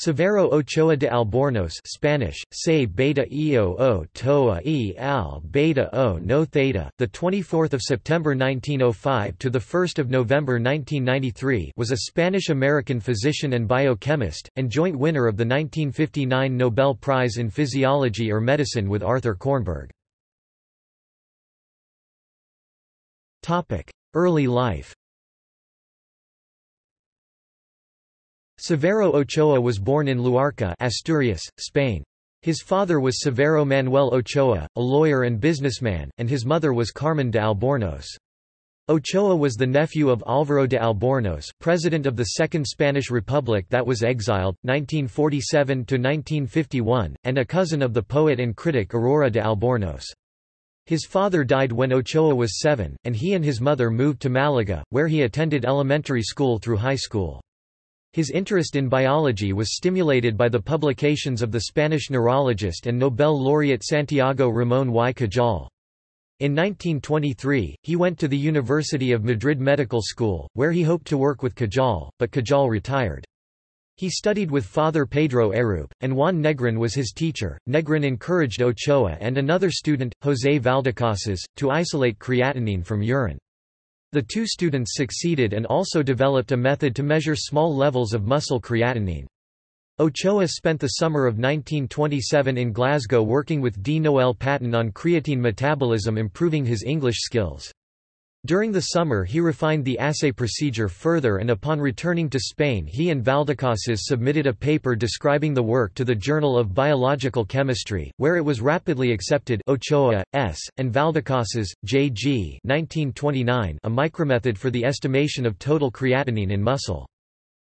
Severo Ochoa de Albornoz Spanish, Se beta eo o toa e al beta o no theta, the 24th of September 1905 to the 1st of November 1993 was a Spanish-American physician and biochemist, and joint winner of the 1959 Nobel Prize in Physiology or Medicine with Arthur Kornberg. Early life Severo Ochoa was born in Luarca Asturias, Spain. His father was Severo Manuel Ochoa, a lawyer and businessman, and his mother was Carmen de Albornoz. Ochoa was the nephew of Álvaro de Albornoz, president of the Second Spanish Republic that was exiled, 1947–1951, and a cousin of the poet and critic Aurora de Albornoz. His father died when Ochoa was seven, and he and his mother moved to Malaga, where he attended elementary school through high school. His interest in biology was stimulated by the publications of the Spanish neurologist and Nobel laureate Santiago Ramón y Cajal. In 1923, he went to the University of Madrid Medical School, where he hoped to work with Cajal, but Cajal retired. He studied with Father Pedro Arrupe, and Juan Negrin was his teacher. Negrin encouraged Ochoa and another student, José Valdecasas, to isolate creatinine from urine. The two students succeeded and also developed a method to measure small levels of muscle creatinine. Ochoa spent the summer of 1927 in Glasgow working with D. Noel Paton on creatine metabolism improving his English skills. During the summer he refined the assay procedure further and upon returning to Spain he and Valdecasas submitted a paper describing the work to the Journal of Biological Chemistry, where it was rapidly accepted Ochoa, S., and Valdecasas, J. G. 1929 a micromethod for the estimation of total creatinine in muscle.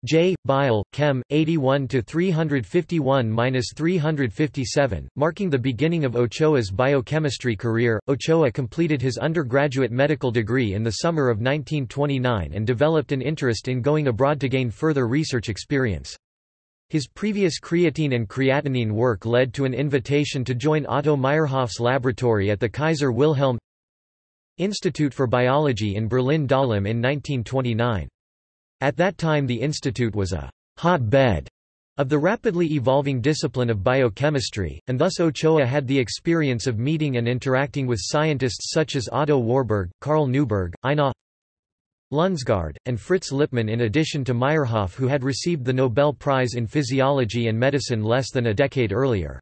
J. Bile, Chem. 81 to 351-357, marking the beginning of Ochoa's biochemistry career. Ochoa completed his undergraduate medical degree in the summer of 1929 and developed an interest in going abroad to gain further research experience. His previous creatine and creatinine work led to an invitation to join Otto Meyerhof's laboratory at the Kaiser Wilhelm Institute for Biology in Berlin-Dahlem in 1929. At that time the institute was a hotbed of the rapidly evolving discipline of biochemistry, and thus Ochoa had the experience of meeting and interacting with scientists such as Otto Warburg, Carl Neuburg, Einar Lundsgaard, and Fritz Lipmann in addition to Meyerhof who had received the Nobel Prize in Physiology and Medicine less than a decade earlier.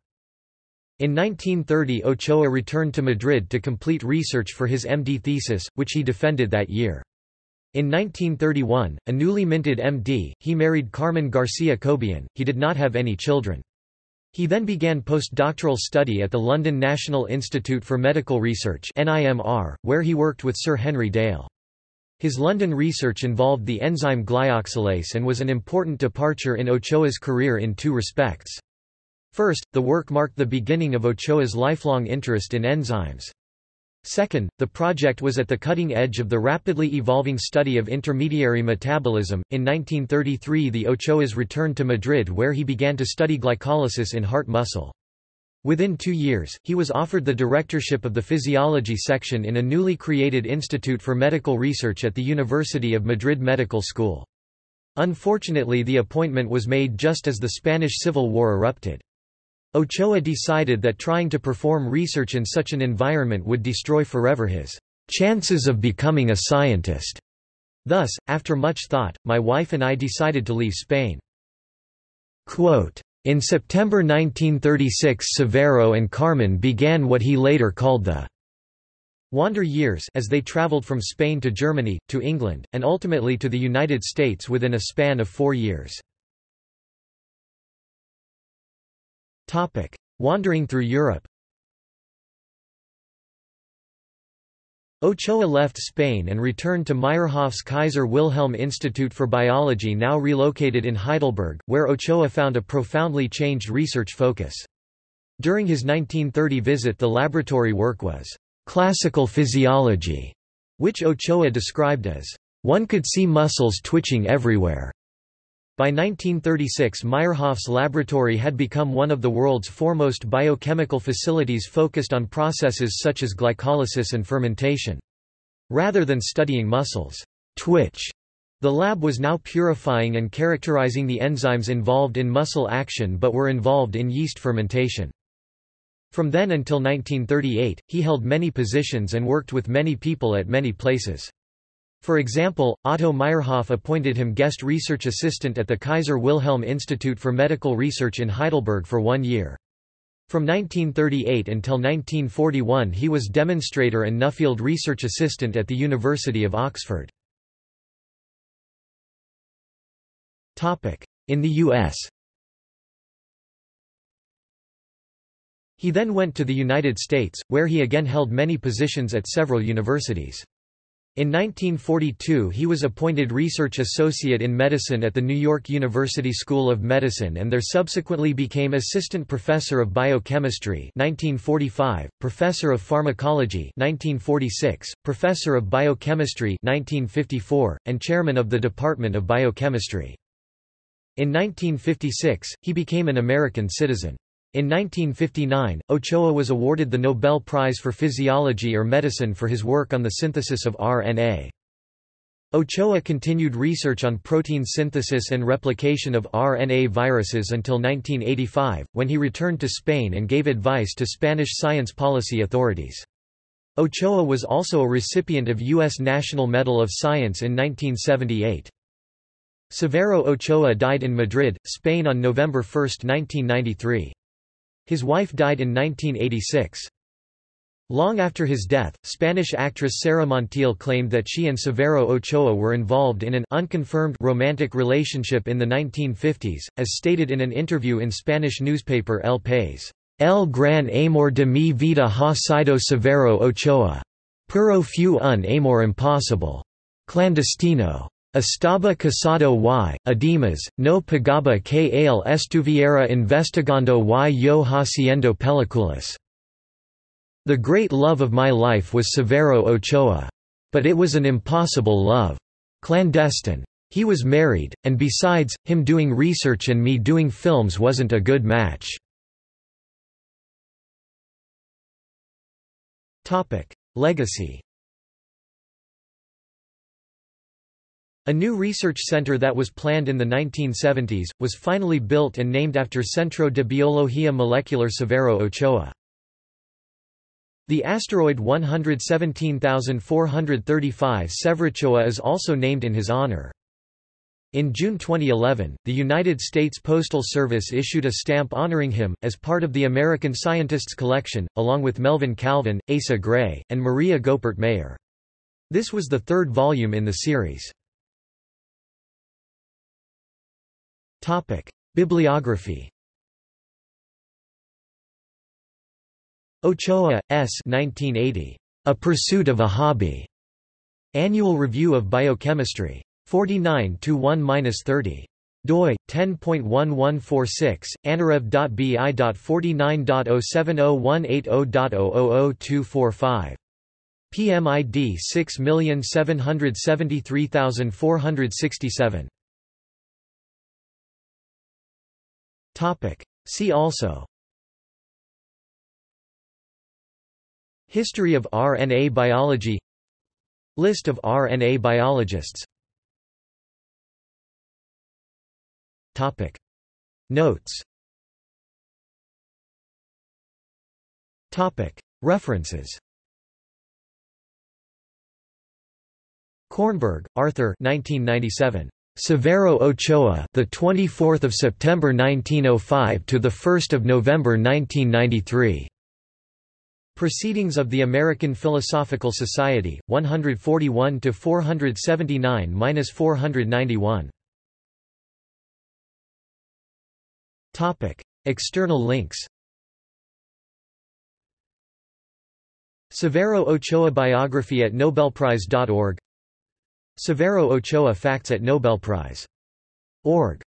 In 1930 Ochoa returned to Madrid to complete research for his MD thesis, which he defended that year. In 1931, a newly minted MD, he married Carmen Garcia Cobian. He did not have any children. He then began postdoctoral study at the London National Institute for Medical Research where he worked with Sir Henry Dale. His London research involved the enzyme glyoxalase and was an important departure in Ochoa's career in two respects. First, the work marked the beginning of Ochoa's lifelong interest in enzymes. Second, the project was at the cutting edge of the rapidly evolving study of intermediary metabolism. In 1933, the Ochoas returned to Madrid where he began to study glycolysis in heart muscle. Within two years, he was offered the directorship of the physiology section in a newly created Institute for Medical Research at the University of Madrid Medical School. Unfortunately the appointment was made just as the Spanish Civil War erupted. Ochoa decided that trying to perform research in such an environment would destroy forever his chances of becoming a scientist. Thus, after much thought, my wife and I decided to leave Spain. Quote, in September 1936 Severo and Carmen began what he later called the wander years as they traveled from Spain to Germany, to England, and ultimately to the United States within a span of four years. Wandering through Europe Ochoa left Spain and returned to Meyerhof's Kaiser Wilhelm Institute for Biology now relocated in Heidelberg, where Ochoa found a profoundly changed research focus. During his 1930 visit the laboratory work was classical physiology, which Ochoa described as, one could see muscles twitching everywhere. By 1936 Meyerhof's laboratory had become one of the world's foremost biochemical facilities focused on processes such as glycolysis and fermentation. Rather than studying muscles' twitch The lab was now purifying and characterizing the enzymes involved in muscle action but were involved in yeast fermentation. From then until 1938, he held many positions and worked with many people at many places. For example, Otto Meyerhof appointed him guest research assistant at the Kaiser Wilhelm Institute for Medical Research in Heidelberg for one year. From 1938 until 1941 he was demonstrator and Nuffield research assistant at the University of Oxford. In the U.S. He then went to the United States, where he again held many positions at several universities. In 1942 he was appointed Research Associate in Medicine at the New York University School of Medicine and there subsequently became Assistant Professor of Biochemistry 1945, Professor of Pharmacology 1946, Professor of Biochemistry 1954, and Chairman of the Department of Biochemistry. In 1956, he became an American citizen. In 1959, Ochoa was awarded the Nobel Prize for Physiology or Medicine for his work on the synthesis of RNA. Ochoa continued research on protein synthesis and replication of RNA viruses until 1985, when he returned to Spain and gave advice to Spanish science policy authorities. Ochoa was also a recipient of U.S. National Medal of Science in 1978. Severo Ochoa died in Madrid, Spain on November 1, 1993. His wife died in 1986. Long after his death, Spanish actress Sara Montiel claimed that she and Severo Ochoa were involved in an unconfirmed romantic relationship in the 1950s, as stated in an interview in Spanish newspaper El País. El gran amor de mi vida ha sido Severo Ochoa. Pero fue un amor imposible. Clandestino. Estaba casado y, además, no pagaba que él estuviera investigando y yo haciendo películas. The great love of my life was Severo Ochoa. But it was an impossible love. Clandestine. He was married, and besides, him doing research and me doing films wasn't a good match. Legacy A new research center that was planned in the 1970s, was finally built and named after Centro de Biología Molecular Severo Ochoa. The asteroid 117435 Severochoa is also named in his honor. In June 2011, the United States Postal Service issued a stamp honoring him, as part of the American Scientists Collection, along with Melvin Calvin, Asa Gray, and Maria Goeppert Mayer. This was the third volume in the series. Topic: Bibliography. Ochoa, S. 1980. A Pursuit of a Hobby. Annual Review of Biochemistry. 49 1-30 doi 10.1146 annurev.bi.49.070180.0000245 PMID 6773467 Topic. See also History of RNA biology List of RNA biologists Topic. Notes Topic. References Kornberg, Arthur 1997. Severo Ochoa, the 24th of September 1905 to the 1st of November 1993. Proceedings of the American Philosophical Society, 141 to 479-491. Topic: External links. Severo Ochoa biography at nobelprize.org Severo Ochoa Facts at Nobelprize.org